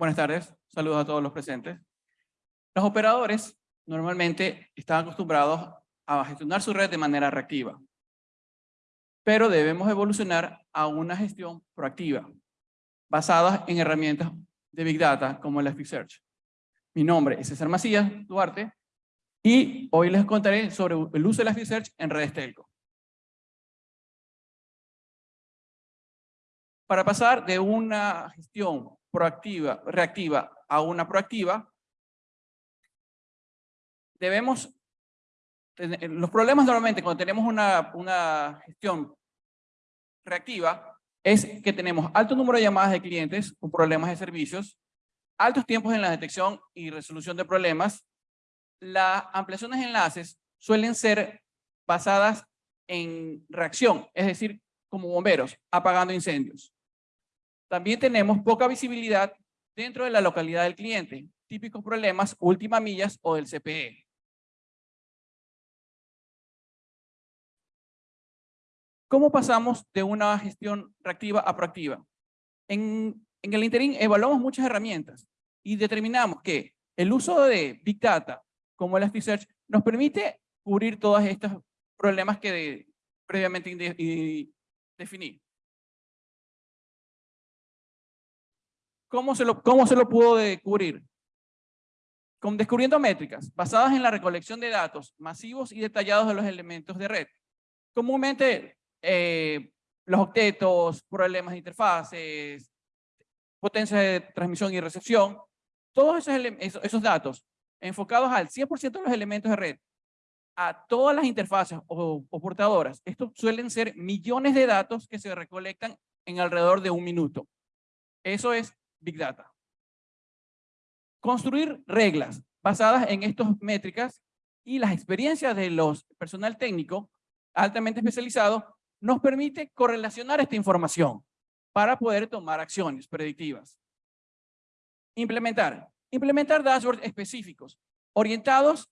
Buenas tardes, saludos a todos los presentes. Los operadores normalmente están acostumbrados a gestionar su red de manera reactiva, pero debemos evolucionar a una gestión proactiva, basada en herramientas de Big Data como Elasticsearch. Mi nombre es César Macías Duarte y hoy les contaré sobre el uso de Elasticsearch en redes telco. Para pasar de una gestión proactiva, reactiva a una proactiva, debemos, los problemas normalmente cuando tenemos una, una gestión reactiva es que tenemos alto número de llamadas de clientes con problemas de servicios, altos tiempos en la detección y resolución de problemas, las ampliaciones de enlaces suelen ser basadas en reacción, es decir, como bomberos, apagando incendios. También tenemos poca visibilidad dentro de la localidad del cliente, típicos problemas última millas o del CPE. ¿Cómo pasamos de una gestión reactiva a proactiva? En, el interín evaluamos muchas herramientas y determinamos que el uso de Big Data como Elasticsearch nos permite cubrir todos estos problemas que previamente definí. ¿Cómo se lo, cómo se lo pudo cubrir? Con descubriendo métricas basadas en la recolección de datos masivos y detallados de los elementos de red. Comúnmente, eh, los octetos, problemas de interfaces, potencia de transmisión y recepción, todos esos, esos datos enfocados al 100% de los elementos de red, a todas las interfaces o, o, portadoras. Estos suelen ser millones de datos que se recolectan en alrededor de un minuto. Eso es Big Data. Construir reglas basadas en estas métricas y las experiencias de los personal técnico altamente especializado nos permite correlacionar esta información para poder tomar acciones predictivas. Implementar. Implementar dashboards específicos orientados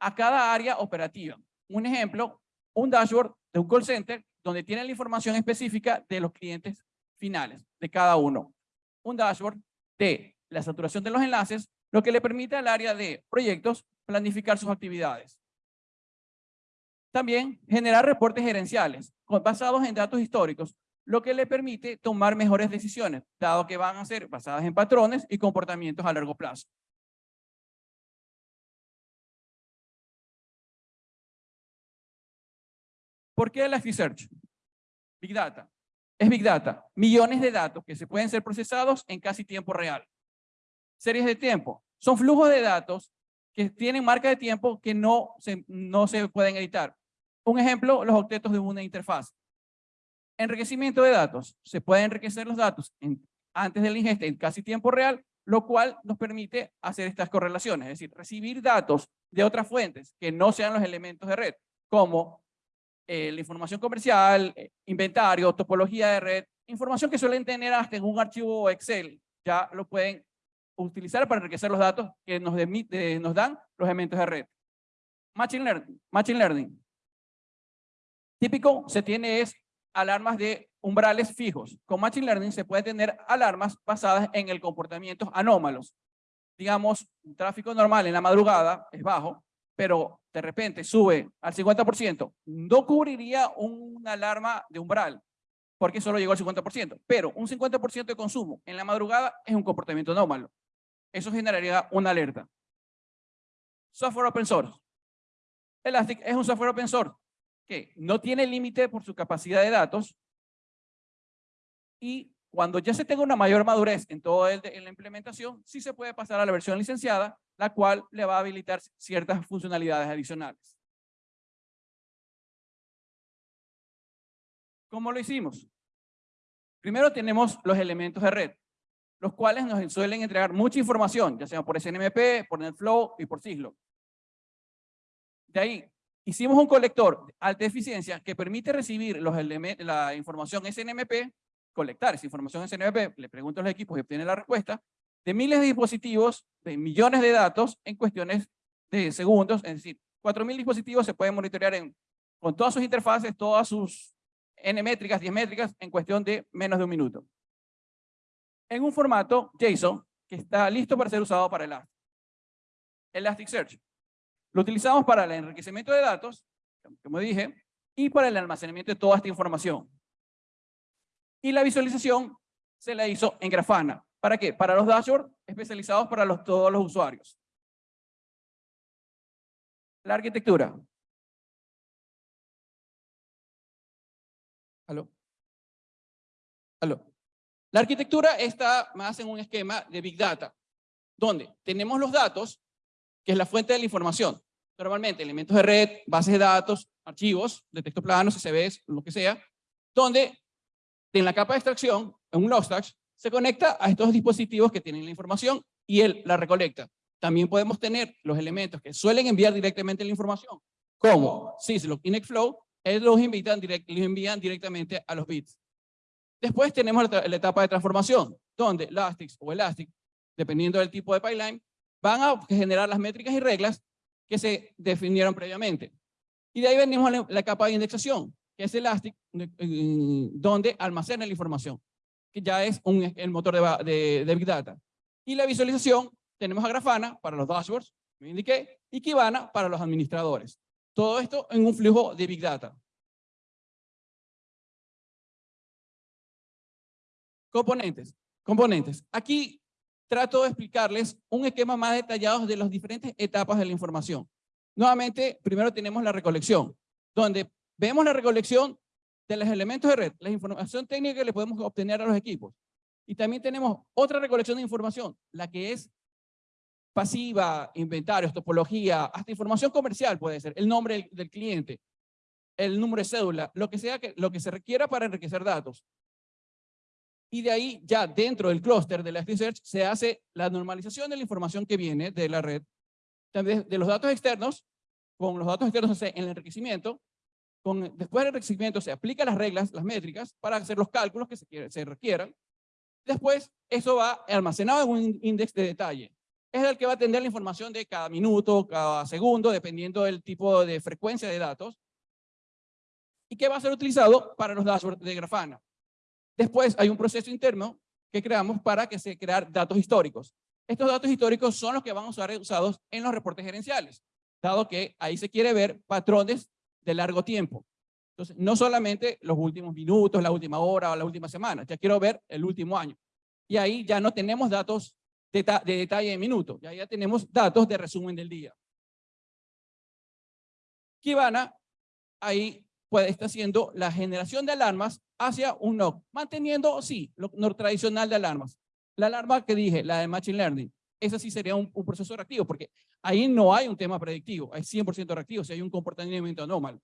a cada área operativa. Un ejemplo, un dashboard de un call center donde tiene la información específica de los clientes finales, de cada uno un dashboard de la saturación de los enlaces, lo que le permite al área de proyectos planificar sus actividades. También generar reportes gerenciales basados en datos históricos, lo que le permite tomar mejores decisiones, dado que van a ser basadas en patrones y comportamientos a largo plazo. ¿Por qué el Search? Big Data es Big Data. Millones de datos que se pueden ser procesados en casi tiempo real. Series de tiempo. Son flujos de datos que tienen marca de tiempo que no se, no se pueden editar. Un ejemplo, los octetos de una interfaz. Enriquecimiento de datos. Se pueden enriquecer los datos en, antes del ingesta en casi tiempo real, lo cual nos permite hacer estas correlaciones, es decir, recibir datos de otras fuentes que no sean los elementos de red, como eh, la información comercial, eh, inventario, topología de red, información que suelen tener hasta en un archivo Excel, ya lo pueden utilizar para enriquecer los datos que nos, nos dan los elementos de red. Machine Learning. Machine Learning. Típico se tiene es alarmas de umbrales fijos. Con Machine Learning se puede tener alarmas basadas en el comportamiento anómalos. Digamos, un tráfico normal en la madrugada es bajo, pero de repente sube al 50%, no cubriría una alarma de umbral, porque solo llegó al 50%, pero un 50% de consumo en la madrugada es un comportamiento anómalo. Eso generaría una alerta. Software open source. Elastic es un software open source que no tiene límite por su capacidad de datos y cuando ya se tenga una mayor madurez en toda la implementación, sí se puede pasar a la versión licenciada, la cual le va a habilitar ciertas funcionalidades adicionales. ¿Cómo lo hicimos? Primero tenemos los elementos de red, los cuales nos suelen entregar mucha información, ya sea por SNMP, por NetFlow y por Syslo. De ahí, hicimos un colector de alta eficiencia que permite recibir los la información SNMP colectar esa información CNVP, le pregunto a los equipos y obtiene la respuesta, de miles de dispositivos, de millones de datos en cuestiones de segundos, es decir, 4.000 dispositivos se pueden monitorear en, con todas sus interfaces, todas sus N métricas, 10 métricas, en cuestión de menos de un minuto. En un formato JSON que está listo para ser usado para Elastic. Elasticsearch. Lo utilizamos para el enriquecimiento de datos, como dije, y para el almacenamiento de toda esta información. Y la visualización se la hizo en Grafana. ¿Para qué? Para los dashboards especializados para los, todos los usuarios. La arquitectura. ¿Aló? ¿Aló? La arquitectura está más en un esquema de Big Data, donde tenemos los datos, que es la fuente de la información. Normalmente elementos de red, bases de datos, archivos de texto plano, CSVs, lo que sea, donde en la capa de extracción, en un Logstash, se conecta a estos dispositivos que tienen la información y él la recolecta. También podemos tener los elementos que suelen enviar directamente la información, como Syslog y Nextflow, ellos los, invitan los envían directamente a los bits. Después tenemos la, etapa de transformación, donde Elastic o Elastic, dependiendo del tipo de pipeline, van a generar las métricas y reglas que se definieron previamente. Y de ahí venimos a la, capa de indexación, que es Elastic, donde almacena la información que ya es un, el motor de, Big Data. Y la visualización, tenemos a Grafana para los dashboards, me indiqué, y Kibana para los administradores. Todo esto en un flujo de Big Data. Componentes. Componentes. Aquí trato de explicarles un esquema más detallado de las diferentes etapas de la información. Nuevamente, primero tenemos la recolección, donde vemos la recolección de los elementos de red, la información técnica que le podemos obtener a los equipos. Y también tenemos otra recolección de información, la que es pasiva, inventarios, topología, hasta información comercial puede ser, el nombre del, cliente, el número de cédula, lo que sea que, lo que se requiera para enriquecer datos. Y de ahí ya dentro del clúster de la Search se hace la normalización de la información que viene de la red, también de los datos externos, con los datos externos se hace el enriquecimiento, después del enriquecimiento se aplican las reglas, las métricas, para hacer los cálculos que se, se requieran. Después, eso va almacenado en un índice de detalle. Es el que va a atender la información de cada minuto, cada segundo, dependiendo del tipo de frecuencia de datos. Y que va a ser utilizado para los dashboards de Grafana. Después hay un proceso interno que creamos para que se crear datos históricos. Estos datos históricos son los que van a ser usados en los reportes gerenciales, dado que ahí se quiere ver patrones de largo tiempo. Entonces, no solamente los últimos minutos, la última hora o la última semana, ya quiero ver el último año. Y ahí ya no tenemos datos de, detalle de minuto, ya, ya tenemos datos de resumen del día. Kibana ahí puede estar haciendo la generación de alarmas hacia un NOC, manteniendo, sí, lo, lo tradicional de alarmas. La alarma que dije, la de Machine Learning, ese sí sería un, proceso reactivo, porque ahí no hay un tema predictivo, hay 100% reactivo, si hay un comportamiento anómalo.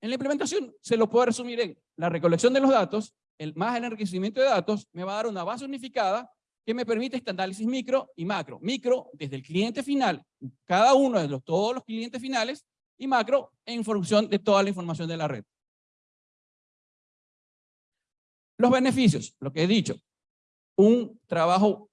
En la implementación se lo puedo resumir en la recolección de los datos, el, más el enriquecimiento de datos, me va a dar una base unificada que me permite este análisis micro y macro. Micro desde el cliente final, cada uno de los, todos los clientes finales, y macro en función de toda la información de la red. Los beneficios, lo que he dicho, un trabajo,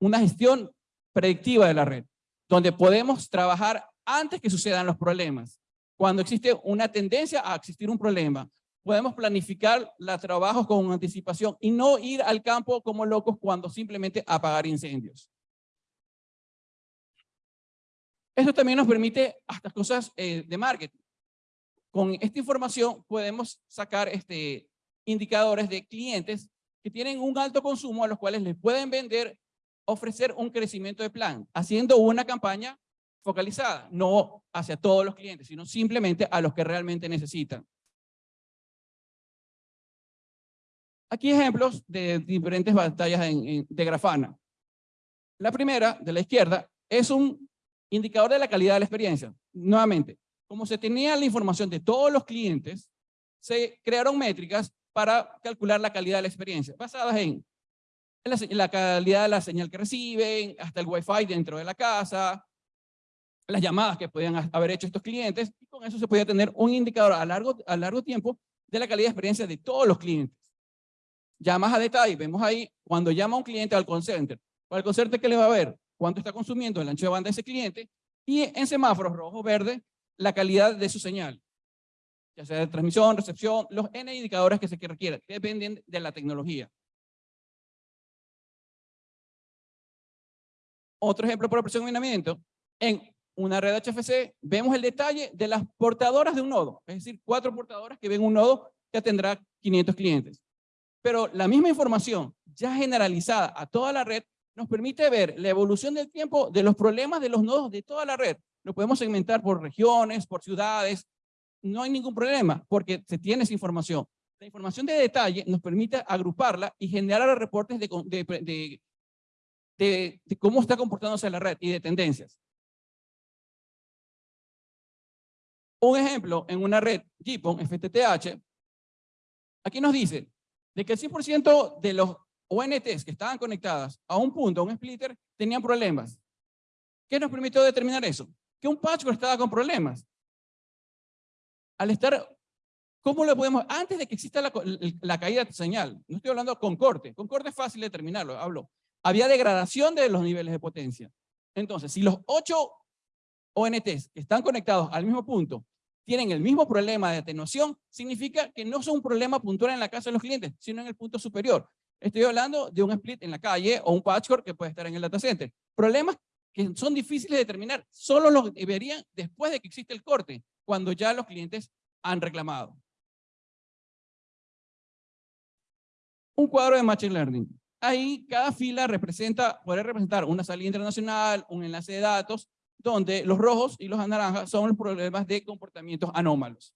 una gestión predictiva de la red, donde podemos trabajar antes que sucedan los problemas. Cuando existe una tendencia a existir un problema, podemos planificar los trabajos con anticipación y no ir al campo como locos cuando simplemente apagar incendios. Esto también nos permite hasta cosas eh, de marketing. Con esta información podemos sacar este, indicadores de clientes que tienen un alto consumo a los cuales les pueden vender, ofrecer un crecimiento de plan, haciendo una campaña focalizada, no hacia todos los clientes, sino simplemente a los que realmente necesitan. Aquí ejemplos de diferentes batallas de Grafana. La primera, de la izquierda, es un indicador de la calidad de la experiencia. Nuevamente, como se tenía la información de todos los clientes, se crearon métricas para calcular la calidad de la experiencia, basadas en, la, calidad de la señal que reciben, hasta el Wi-Fi dentro de la casa, las llamadas que podían haber hecho estos clientes, y con eso se podía tener un indicador a largo, a largo tiempo de la calidad de experiencia de todos los clientes. Ya más a detalle, vemos ahí, cuando llama un cliente al call center, al call que le va a ver cuánto está consumiendo el ancho de banda de ese cliente, y en semáforos rojo, verde, la calidad de su señal. Ya sea de transmisión, recepción, los N indicadores que se requieran, dependen de la tecnología. Otro ejemplo por aproximamiento, en una red HFC vemos el detalle de las portadoras de un nodo, es decir, cuatro portadoras que ven un nodo que tendrá 500 clientes. Pero la misma información ya generalizada a toda la red nos permite ver la evolución del tiempo de los problemas de los nodos de toda la red. Lo podemos segmentar por regiones, por ciudades. No hay ningún problema porque se tiene esa información. La información de detalle nos permite agruparla y generar reportes de, cómo está comportándose la red y de tendencias. Un ejemplo, en una red GPON, FTTH, aquí nos dice de que el 100% de los ONTs que estaban conectadas a un punto, a un splitter, tenían problemas. ¿Qué nos permitió determinar eso? Que un patchwork estaba con problemas. Al estar, ¿cómo lo podemos? Antes de que exista la, caída de señal, no estoy hablando con corte, con corte es fácil determinarlo, hablo. Había degradación de los niveles de potencia. Entonces, si los ocho ONTs que están conectados al mismo punto tienen el mismo problema de atenuación, significa que no son un problema puntual en la casa de los clientes, sino en el punto superior. Estoy hablando de un split en la calle o un patchwork que puede estar en el data center. Problemas que son difíciles de determinar, solo los verían después de que existe el corte, cuando ya los clientes han reclamado. Un cuadro de Machine Learning. Ahí cada fila representa, puede representar una salida internacional, un enlace de datos, donde los rojos y los naranjas son los problemas de comportamientos anómalos.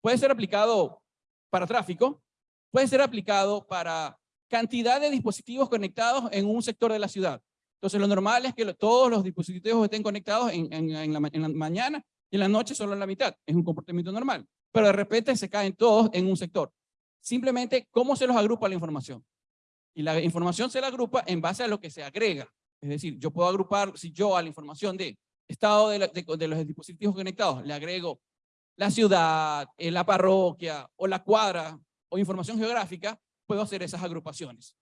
Puede ser aplicado para tráfico, puede ser aplicado para cantidad de dispositivos conectados en un sector de la ciudad. Entonces lo normal es que todos los dispositivos estén conectados en, la, mañana y en la noche solo en la mitad. Es un comportamiento normal. Pero de repente se caen todos en un sector. Simplemente, ¿cómo se los agrupa la información? Y la información se la agrupa en base a lo que se agrega. Es decir, yo puedo agrupar, si yo a la información de estado de, los dispositivos conectados le agrego la ciudad, eh, la parroquia o la cuadra o información geográfica, puedo hacer esas agrupaciones.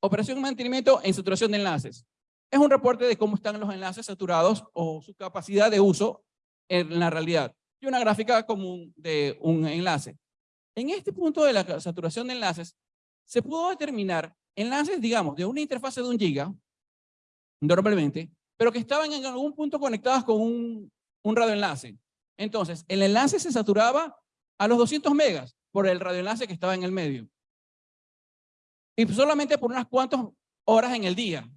Operación de mantenimiento en saturación de enlaces. Es un reporte de cómo están los enlaces saturados o su capacidad de uso en la realidad. Y una gráfica común de un enlace. En este punto de la saturación de enlaces, se pudo determinar enlaces, digamos, de una interfase de un giga, normalmente, pero que estaban en algún punto conectados con un, un radioenlace. Entonces, el enlace se saturaba a los 200 megas por el radioenlace que estaba en el medio. Y solamente por unas cuantas horas en el día.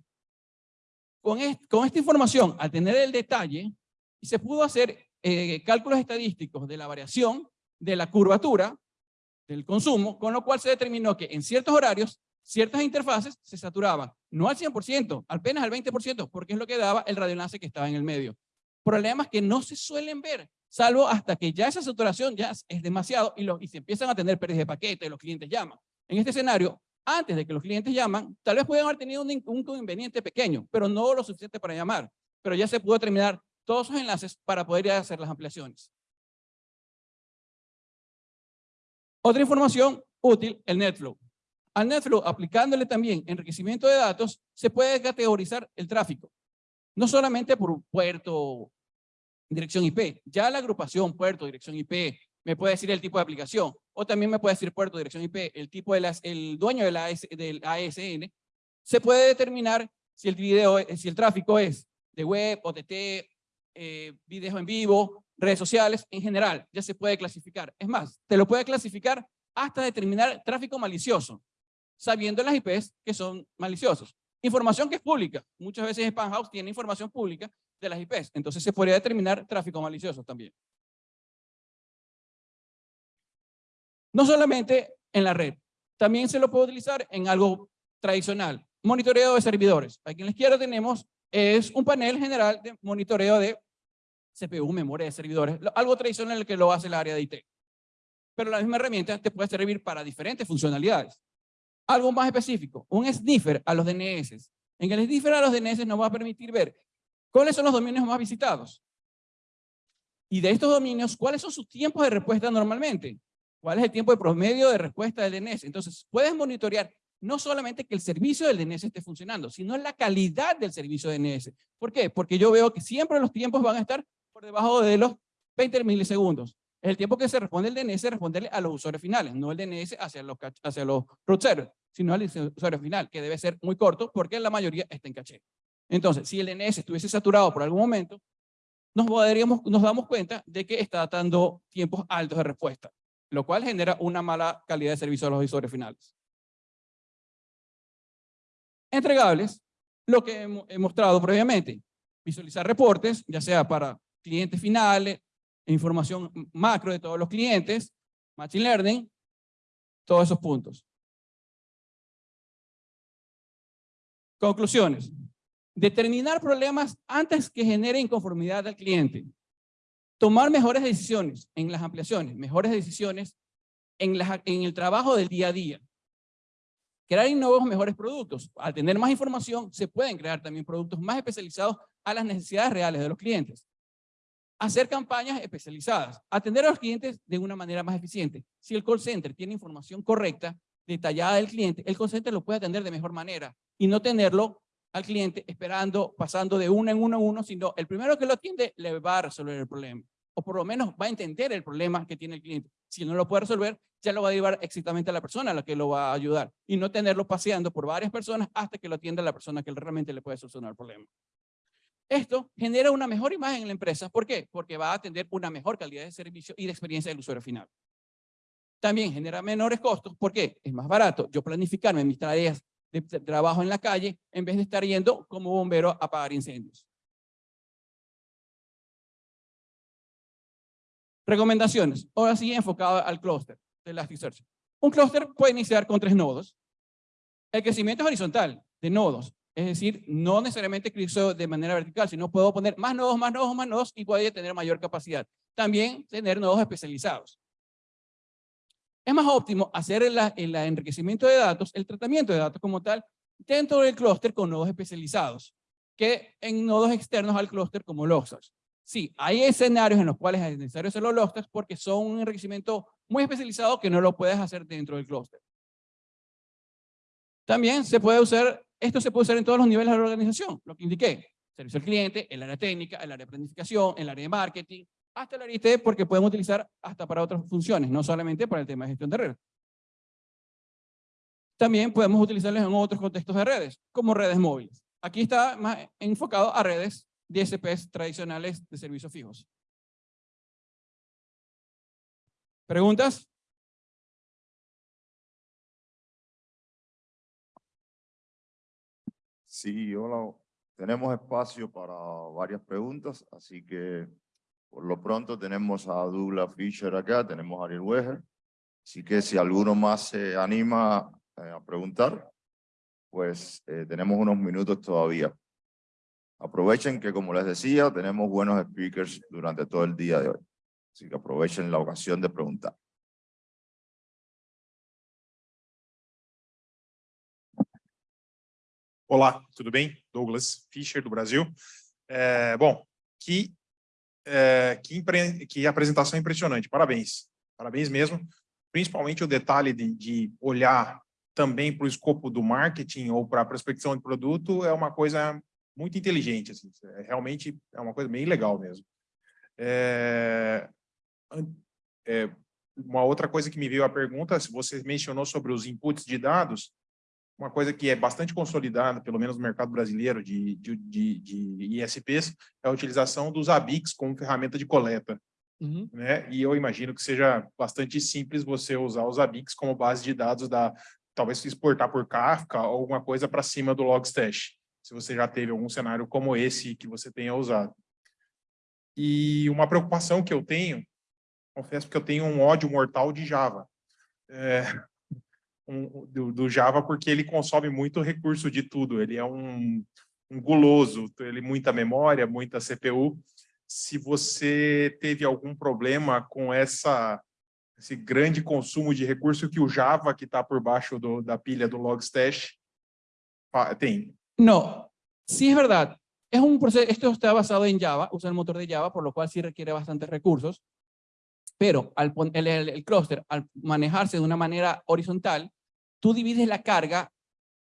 Con, con esta información, al tener el detalle, se pudo hacer eh, cálculos estadísticos de la variación de la curvatura del consumo, con lo cual se determinó que en ciertos horarios, ciertas interfaces se saturaban, no al 100%, apenas al 20%, porque es lo que daba el radioenlace que estaba en el medio. Problemas que no se suelen ver, salvo hasta que ya esa saturación ya es demasiado y, y se empiezan a tener pérdidas de paquete, los clientes llaman. En este escenario, antes de que los clientes llaman, tal vez puedan haber tenido un, un inconveniente pequeño, pero no lo suficiente para llamar. Pero ya se pudo terminar todos esos enlaces para poder hacer las ampliaciones. Otra información útil, el NetFlow. Al NetFlow, aplicándole también enriquecimiento de datos, se puede categorizar el tráfico. No solamente por puerto, dirección IP. Ya la agrupación puerto, dirección IP, me puede decir el tipo de aplicación. O también me puede decir puerto, dirección IP, el tipo de las, el dueño de la del ASN. Se puede determinar si el video, si el tráfico es de web, OTT, eh, video en vivo, redes sociales, en general, ya se puede clasificar. Es más, te lo puede clasificar hasta determinar tráfico malicioso, sabiendo las IPs que son maliciosos. Información que es pública. Muchas veces Spam House tiene información pública de las IPs, entonces se podría determinar tráfico malicioso también. No solamente en la red, también se lo puede utilizar en algo tradicional. Monitoreo de servidores. Aquí en la izquierda tenemos es un panel general de monitoreo de CPU, memoria de servidores, algo tradicional que lo hace el área de IT. Pero la misma herramienta te puede servir para diferentes funcionalidades. Algo más específico, un sniffer a los DNS. En el sniffer a los DNS nos va a permitir ver cuáles son los dominios más visitados. Y de estos dominios, ¿cuáles son sus tiempos de respuesta normalmente? ¿Cuál es el tiempo de promedio de respuesta del DNS? Entonces, puedes monitorear no solamente que el servicio del DNS esté funcionando, sino la calidad del servicio de DNS. ¿Por qué? Porque yo veo que siempre los tiempos van a estar por debajo de los 20 milisegundos. Es el tiempo que se responde el DNS, responderle a los usuarios finales, no el DNS hacia los, hacia los root servers, sino al usuario final, que debe ser muy corto porque la mayoría está en caché. Entonces, si el DNS estuviese saturado por algún momento, nos, podríamos, nos damos cuenta de que está dando tiempos altos de respuesta, lo cual genera una mala calidad de servicio a los usuarios finales. Entregables, lo que he mostrado previamente, visualizar reportes, ya sea para clientes finales, información macro de todos los clientes, Machine Learning, todos esos puntos. Conclusiones. Determinar problemas antes que genere inconformidad al cliente. Tomar mejores decisiones en las ampliaciones, mejores decisiones en, el trabajo del día a día. Crear nuevos mejores productos. Al tener más información, se pueden crear también productos más especializados a las necesidades reales de los clientes. Hacer campañas especializadas. Atender a los clientes de una manera más eficiente. Si el call center tiene información correcta, detallada del cliente, el call center lo puede atender de mejor manera y no tenerlo al cliente esperando, pasando de uno en uno en uno, sino el primero que lo atiende le va a resolver el problema. O por lo menos va a entender el problema que tiene el cliente. Si no lo puede resolver, ya lo va a llevar exactamente a la persona a la que lo va a ayudar. Y no tenerlo paseando por varias personas hasta que lo atienda la persona que realmente le puede solucionar el problema. Esto genera una mejor imagen en la empresa. ¿Por qué? Porque va a tener una mejor calidad de servicio y de experiencia del usuario final. También genera menores costos. ¿Por qué? Es más barato yo planificarme mis tareas de trabajo en la calle en vez de estar yendo como bombero a apagar incendios. Recomendaciones. Ahora sí enfocado al clúster de Elasticsearch. Un clúster puede iniciar con tres nodos. El crecimiento es horizontal de nodos. Es decir, no necesariamente creció de manera vertical, sino puedo poner más nodos, más nodos, más nodos y puede tener mayor capacidad. También tener nodos especializados. Es más óptimo hacer el, el enriquecimiento de datos, el tratamiento de datos como tal, dentro del clúster con nodos especializados, que en nodos externos al clúster como Logstash. Sí, hay escenarios en los cuales es necesario hacer los Logstash porque son un enriquecimiento muy especializado que no lo puedes hacer dentro del clúster. También se puede usar, esto se puede usar en todos los niveles de la organización, lo que indiqué. Servicio al cliente, el área técnica, el área de planificación, el área de marketing, hasta el IT porque podemos utilizar hasta para otras funciones, no solamente para el tema de gestión de redes. También podemos utilizarlos en otros contextos de redes, como redes móviles. Aquí está más enfocado a redes DSPs tradicionales de servicios fijos. ¿Preguntas? Sí, hola. Tenemos espacio para varias preguntas, así que por lo pronto tenemos a Douglas Fisher acá, tenemos a Ariel Weger. Así que si alguno más se anima eh, a preguntar, pues eh, tenemos unos minutos todavía. Aprovechen que, como les decía, tenemos buenos speakers durante todo el día de hoy. Así que aprovechen la ocasión de preguntar. Olá, tudo bem? Douglas Fischer, do Brasil. É, bom, que é, que, que apresentação impressionante, parabéns, parabéns mesmo, principalmente o detalhe de, de olhar também para o escopo do marketing ou para a prospecção de produto é uma coisa muito inteligente, assim, é, realmente é uma coisa bem legal mesmo. É, é, uma outra coisa que me veio a pergunta, se você mencionou sobre os inputs de dados, uma coisa que é bastante consolidada, pelo menos no mercado brasileiro de, de, de, de ISPs, é a utilização dos ABICs como ferramenta de coleta. Uhum. Né? E eu imagino que seja bastante simples você usar os ABICs como base de dados, da talvez exportar por Kafka ou alguma coisa para cima do Logstash, se você já teve algum cenário como esse que você tenha usado. E uma preocupação que eu tenho, confesso que eu tenho um ódio mortal de Java. É, um, do, do, Java porque ele consome muito recurso de tudo, ele é um, um guloso, ele muita memória, muita CPU. Se você teve algum problema com essa esse grande consumo de recurso que o Java, que está por baixo do, da pilha do Logstash, tem. No, sí es verdad. Es un proceso, esto está basado en Java, usa el motor de Java, por lo cual sí requiere bastantes recursos, pero al, el, el, el clúster, al manejarse de una manera horizontal, tú divides la carga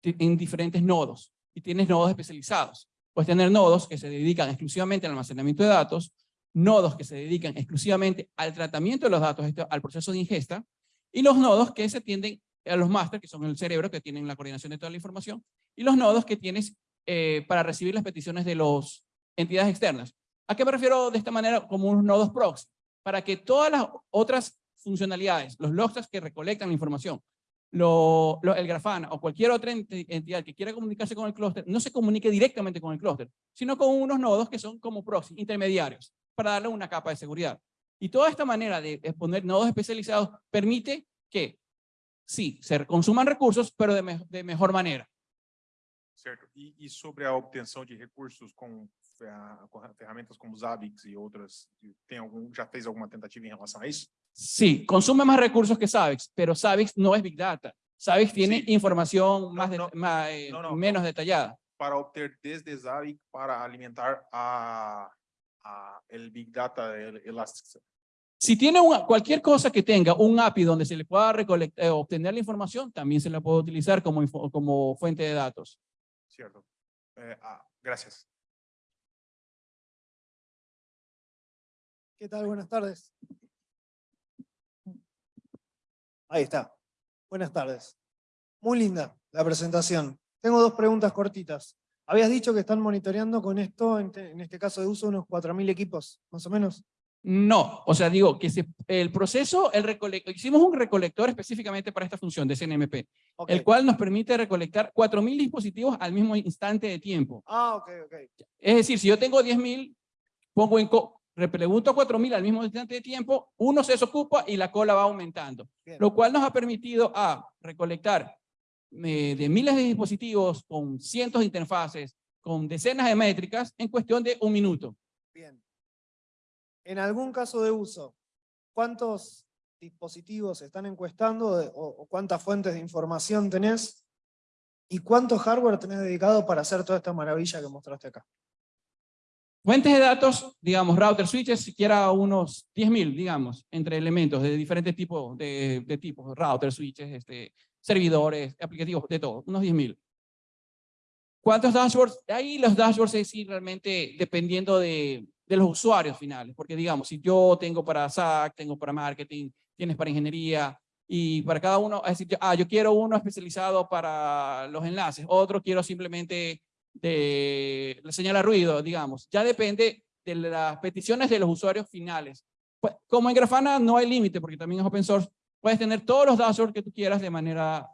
en diferentes nodos y tienes nodos especializados. Puedes tener nodos que se dedican exclusivamente al almacenamiento de datos, nodos que se dedican exclusivamente al tratamiento de los datos, al proceso de ingesta, y los nodos que se tienden a los máster, que son el cerebro, que tienen la coordinación de toda la información, y los nodos que tienes eh, para recibir las peticiones de las entidades externas. ¿A qué me refiero de esta manera? Como unos nodos proxy, para que todas las otras funcionalidades, los logs que recolectan la información, lo- el Grafana o cualquier otra enti- entidad que quiera comunicarse con el clúster, no se comunique directamente con el clúster, sino con unos nodos que son como proxy, intermediarios, para darle una capa de seguridad. Y toda esta manera de poner nodos especializados permite que, sí, se consuman recursos, pero de, me- de mejor manera. Certo. E, e sobre a obtenção de recursos com ferramentas como Zabbix e outras, tem algum, já fez alguma tentativa em relação a isso? Sí, consume más recursos que Savix, pero Savix no es Big Data. Savix tiene Sí. información más, de- no, más, eh, no, no, menos detallada. Para obter desde Zabbix para alimentar a, a el Big Data el Elasticsearch. Si tiene una, cualquier cosa que tenga un API donde se le pueda recolectar, eh, obtener la información, también se la puede utilizar como, info- como fuente de datos. Certo. É, ah, gracias. ¿Qué tal? Buenas tardes. Ahí está. Buenas tardes. Muy linda la presentación. Tengo dos preguntas cortitas. Habías dicho que están monitoreando con esto, en, te- en este caso de uso, unos 4.000 equipos, más o menos. No, o sea, digo que se- el proceso, el hicimos un recolector específicamente para esta función de CNMP, el cual nos permite recolectar 4.000 dispositivos al mismo instante de tiempo. Ah, ok, ok. Es decir, si yo tengo 10.000, pongo en, repregunto a 4.000 al mismo instante de tiempo, uno se desocupa y la cola va aumentando. Bien. Lo cual nos ha permitido a recolectar eh, de miles de dispositivos con cientos de interfaces, con decenas de métricas en cuestión de un minuto. Bien. En algún caso de uso, ¿cuántos dispositivos están encuestando de- o, o cuántas fuentes de información tenés? ¿Y cuánto hardware tenés dedicado para hacer toda esta maravilla que mostraste acá? Fuentes de datos, digamos, router switches, siquiera unos 10.000, digamos, entre elementos de diferentes tipos de, de tipos, router switches, este, servidores, aplicativos, de todo, unos 10.000. ¿Cuántos dashboards? Ahí los dashboards es sí, realmente dependiendo de, de los usuarios finales, porque digamos, si yo tengo para SAC, tengo para marketing, tienes para ingeniería, y para cada uno, es decir, ah, yo quiero uno especializado para los enlaces, otro quiero simplemente de la señal a ruido, digamos. Ya depende de las peticiones de los usuarios finales. Pues, como en Grafana no hay límite, porque también es open source, puedes tener todos los dashboards que tú quieras de manera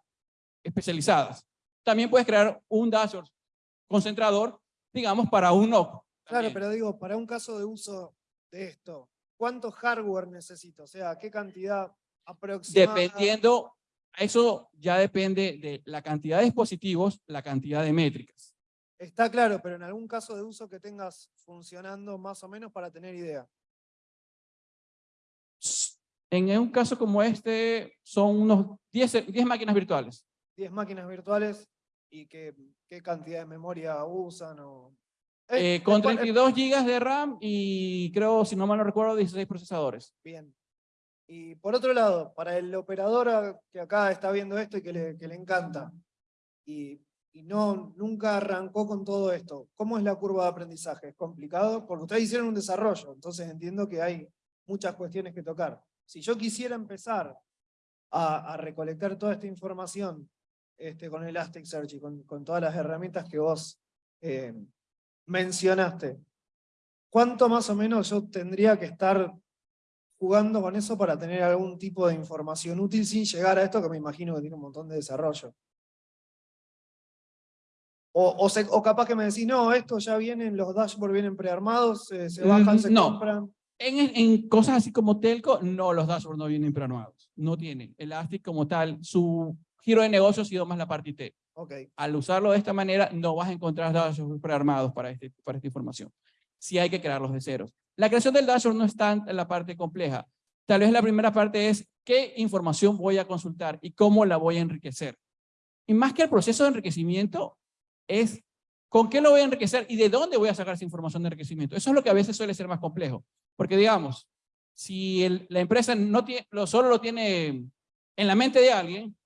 especializadas. También puedes crear un dashboard concentrador, digamos, para un. Claro, pero digo, para un caso de uso de esto, ¿cuánto hardware necesito? O sea, ¿qué cantidad aproximada? Dependiendo, eso ya depende de la cantidad de dispositivos, la cantidad de métricas. Está claro, pero en algún caso de uso que tengas funcionando más o menos para tener idea. En un caso como este, son unos 10, 10 máquinas virtuales. 10 máquinas virtuales y qué, qué cantidad de memoria usan o... Eh, Eh, con es por- es- 32 gigas de RAM y creo, si no mal no recuerdo, 16 procesadores. Bien. Y por otro lado, para el operador que acá está viendo esto y que le, que le encanta, y, y no, nunca arrancó con todo esto, ¿cómo es la curva de aprendizaje? ¿Es complicado? Porque ustedes hicieron un desarrollo, entonces entiendo que hay muchas cuestiones que tocar. Si yo quisiera empezar a, recolectar toda esta información este, con Elasticsearch y con, con todas las herramientas que vos eh, mencionaste, ¿cuánto más o menos yo tendría que estar jugando con eso para tener algún tipo de información útil sin llegar a esto que me imagino que tiene un montón de desarrollo? O, o, se- o capaz que me decís, no, esto ya vienen, los dashboards vienen prearmados, se, se bajan, se no. compran. En, en cosas así como Telco, no, los dashboards no vienen prearmados. No tienen. Elastic como tal, su giro de negocio ha sido más la parte IT. Ok, Al usarlo de esta manera, no vas a encontrar dashboards prearmados para, este, para esta información. Sí hay que crearlos de ceros. La creación del dashboard no es tan la parte compleja. Tal vez la primera parte es qué información voy a consultar y cómo la voy a enriquecer. Y más que el proceso de enriquecimiento, es con qué lo voy a enriquecer y de dónde voy a sacar esa información de enriquecimiento. Eso es lo que a veces suele ser más complejo. Porque digamos, si la empresa no lo, solo lo tiene en la mente de alguien,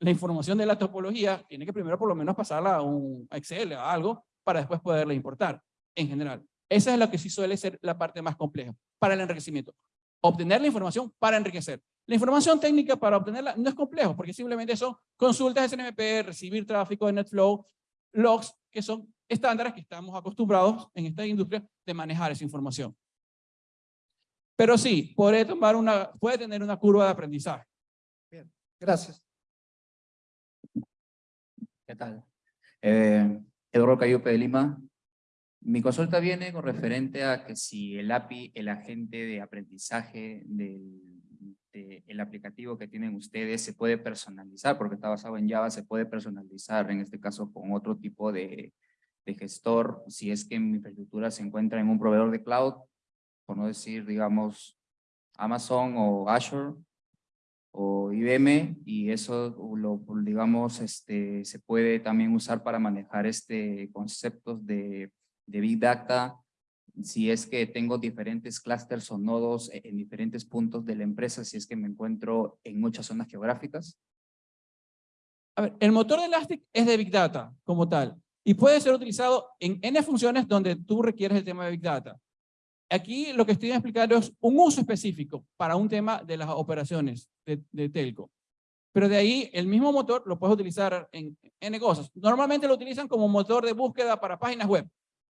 la información de la topología tiene que primero por lo menos pasarla a un Excel o algo para después poderla importar en general. Esa es lo que sí suele ser la parte más compleja para el enriquecimiento. Obtener la información para enriquecer. La información técnica para obtenerla no es complejo porque simplemente son consultas SNMP, recibir tráfico de NetFlow, logs, que son estándares que estamos acostumbrados en esta industria de manejar esa información. Pero sí, puede, tomar una, puede tener una curva de aprendizaje. Gracias. ¿Qué tal? Eh, Eduardo Cayupe de Lima. Mi consulta viene con referente a que si el API, el agente de aprendizaje del de el aplicativo que tienen ustedes se puede personalizar, porque está basado en Java, se puede personalizar, en este caso con otro tipo de, gestor, si es que mi infraestructura se encuentra en un proveedor de cloud, por no decir, digamos, Amazon o Azure, o IBM y eso lo digamos este se puede también usar para manejar este conceptos de big data si es que tengo diferentes clústeres o nodos en diferentes puntos de la empresa si es que me encuentro en muchas zonas geográficas A ver, el motor de Elastic es de Big Data como tal y puede ser utilizado en N funciones donde tú requieres el tema de Big Data. Aquí lo que estoy explicando es un uso específico para un tema de las operaciones de, telco. Pero de ahí el mismo motor lo puedes utilizar en N cosas. Normalmente lo utilizan como motor de búsqueda para páginas web.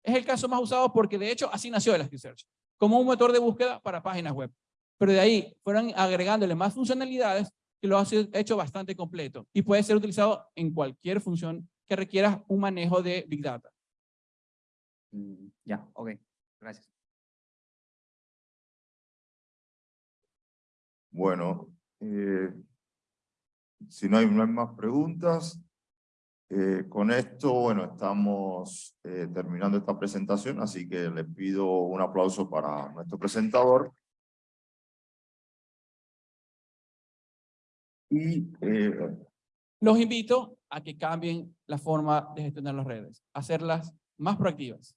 Es el caso más usado porque de hecho así nació Elasticsearch, como un motor de búsqueda para páginas web. Pero de ahí fueron agregándole más funcionalidades que lo ha hecho bastante completo y puede ser utilizado en cualquier función que requiera un manejo de Big Data. Mm, Ya, ok, gracias. Bueno, eh, si no hay, no hay más preguntas, eh, con esto, bueno, estamos eh, terminando esta presentación, así que les pido un aplauso para nuestro presentador. Y eh, Los invito a que cambien la forma de gestionar las redes, hacerlas más proactivas.